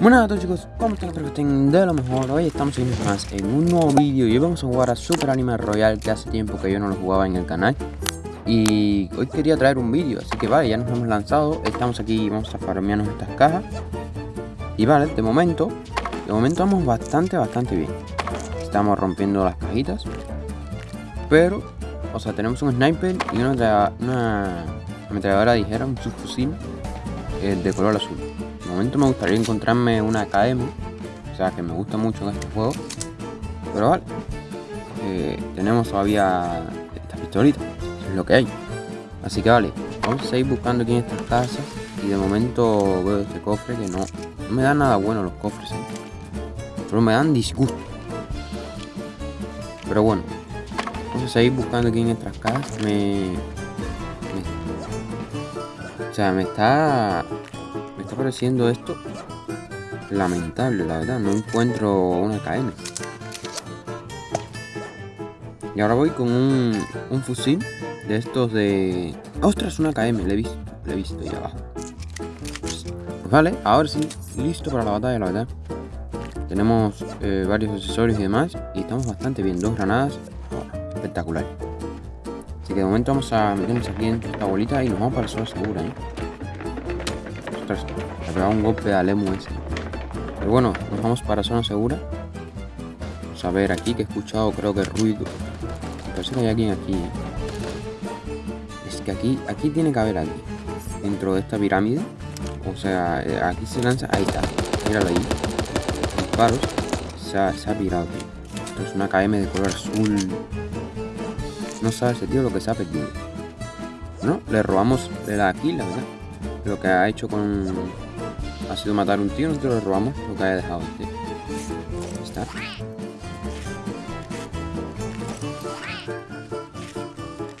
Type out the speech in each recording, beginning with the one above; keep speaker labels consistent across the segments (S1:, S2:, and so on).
S1: Buenas a todos chicos, ¿cómo están? De lo mejor. Hoy estamos en más en un nuevo vídeo Y hoy vamos a jugar a Super Anime Royal Que hace tiempo que yo no lo jugaba en el canal. Y hoy quería traer un vídeo Así que vale, ya nos hemos lanzado. Estamos aquí, vamos a farmearnos estas cajas. Y vale, de momento De momento vamos bastante, bastante bien. Estamos rompiendo las cajitas. Pero, o sea, tenemos un sniper Y una, una ametralladora ligera, un subfusil eh, De color azul momento me gustaría encontrarme una KM, o sea que me gusta mucho en este juego. Pero vale, eh, tenemos todavía esta pistolita, es lo que hay. Así que vale, vamos a seguir buscando aquí en estas casas. Y de momento veo este cofre que no, no me da nada bueno los cofres, ¿eh? solo me dan disgusto. Pero bueno, vamos a seguir buscando aquí en estas casas. me o sea, me está está pareciendo esto lamentable, la verdad. No encuentro una KM. Y ahora voy con un, un fusil de estos de... ¡Ostras! Una KM, le he visto, le he visto ahí abajo. Vale, ahora sí, listo para la batalla, la verdad. Tenemos eh, varios accesorios y demás. Y estamos bastante bien. Dos granadas. espectacular. Así que de momento vamos a meternos aquí en esta bolita y nos vamos para la zona segura, ¿eh? Le pegado un golpe al emu ese. Pero bueno, nos vamos para zona segura. Vamos a ver aquí que he escuchado, creo que ruido. Parece que hay alguien aquí. Es que aquí, aquí tiene que haber alguien. Dentro de esta pirámide. O sea, eh, aquí se lanza. Ahí está. Míralo ahí. Disparos. Se ha, se ha pirado. Esto es una KM de color azul. No sabe ese tío lo que se ha perdido. ¿No? Le robamos de la aquí, la verdad lo que ha hecho con... Ha sido matar un tío, nosotros le robamos lo que haya dejado tío. Está.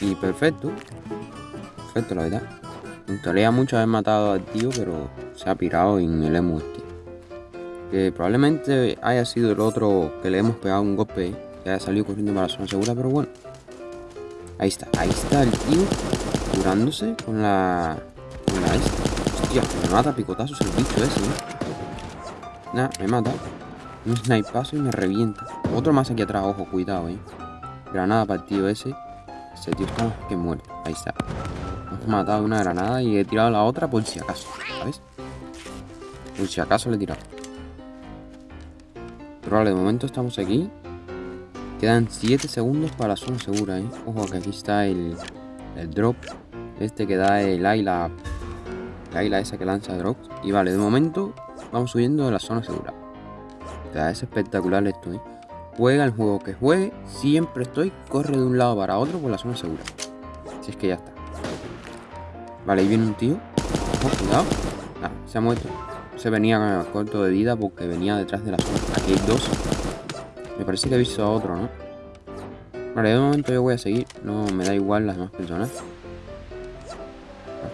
S1: Y perfecto. Perfecto, la verdad. Me gustaría mucho haber matado al tío, pero se ha pirado en el emu este. Que probablemente haya sido el otro que le hemos pegado un golpe, que haya salido corriendo para la zona segura, pero bueno. Ahí está, ahí está el tío curándose con la Hostia, me mata picotazos el bicho ese, ¿no? Nah, me mata. Un snipazo y me revienta. Otro más aquí atrás, ojo, cuidado, eh. Granada para el tío ese. Ese tío está que muere. Ahí está. Hemos matado una granada y he tirado la otra por si acaso, ¿sabes? Por si acaso le he tirado. Pero vale, de momento estamos aquí. Quedan 7 segundos para la zona segura, ¿eh? Ojo, que aquí está el, el drop. Este que da el la la esa que lanza drops. Y vale, de momento vamos subiendo de la zona segura. O sea, es espectacular esto, ¿eh? Juega el juego que juegue, siempre estoy, corre de un lado para otro por la zona segura. Si es que ya está. Vale, ahí viene un tío. Cuidado. Ah, se ha muerto. Se venía corto de vida porque venía detrás de la zona. Aquí hay dos. Me parece que he visto a otro, ¿no? Vale, de momento yo voy a seguir. No me da igual las demás personas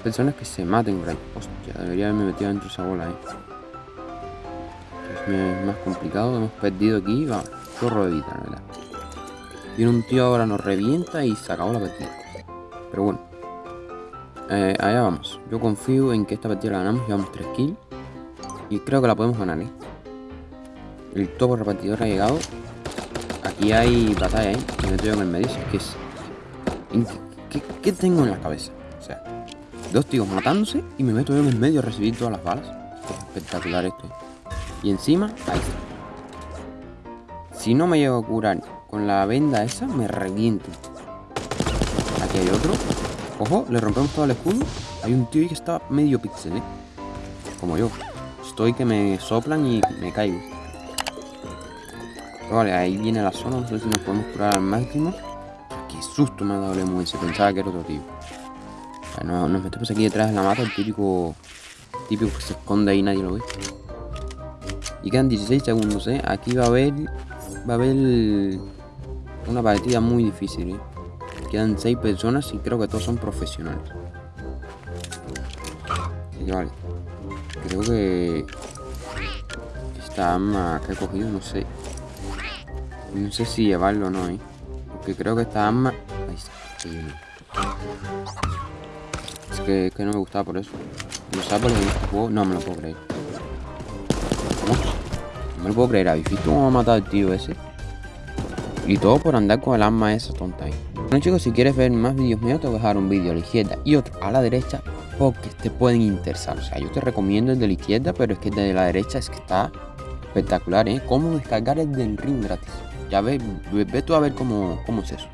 S1: personas que se maten por Hostia, debería haberme metido dentro de esa bola ahí. Es más complicado. Hemos perdido aquí. Va, chorro de vida, verdad. Viene un tío ahora, nos revienta y se acabó la partida. Pero bueno. Eh, allá vamos. Yo confío en que esta partida la ganamos. Llevamos 3 kills. Y creo que la podemos ganar, ¿eh? El topo repartidor ha llegado. Aquí hay batalla, ¿eh? Me meto yo en el medio. ¿Qué es? ¿Qué, qué tengo en la cabeza? O sea, Dos tíos matándose y me meto yo en el medio a recibir todas las balas. espectacular esto. Y encima, ahí. Si no me llego a curar con la venda esa, me reviento. Aquí hay otro. Ojo, le rompemos todo el escudo. Hay un tío ahí que está medio pixel, ¿eh? Como yo. Estoy que me soplan y me caigo. vale, ahí viene la zona. No sé si nos podemos curar al máximo. Qué susto me ha dado el. Pensaba que era otro tío nos, metemos aquí detrás de la mata, el típico, típico que se esconde ahí nadie lo ve. Y quedan 16 segundos, ¿eh? Aquí va a haber, va a haber una partida muy difícil, ¿eh? Quedan 6 personas y creo que todos son profesionales. Vale. Creo que esta arma que he cogido, no sé. No sé si llevarlo o no, ¿eh? Porque creo que esta arma... Ahí está que, no me gustaba por eso. ¿No sabes por lo que este juego? No me lo puedo creer. me lo puedo creer, ¿habéis visto cómo ha matado el tío ese? Y todo por andar con el arma esa tonta ahí. Bueno chicos, si quieres ver más vídeos míos, te voy a dejar un vídeo a la izquierda y otro a la derecha porque te pueden interesar. O sea, yo te recomiendo el de la izquierda, pero es que el de la derecha es que está espectacular, ¿eh? Cómo descargar el del ring gratis. Ya ves, ve, tú a ver cómo, cómo es eso.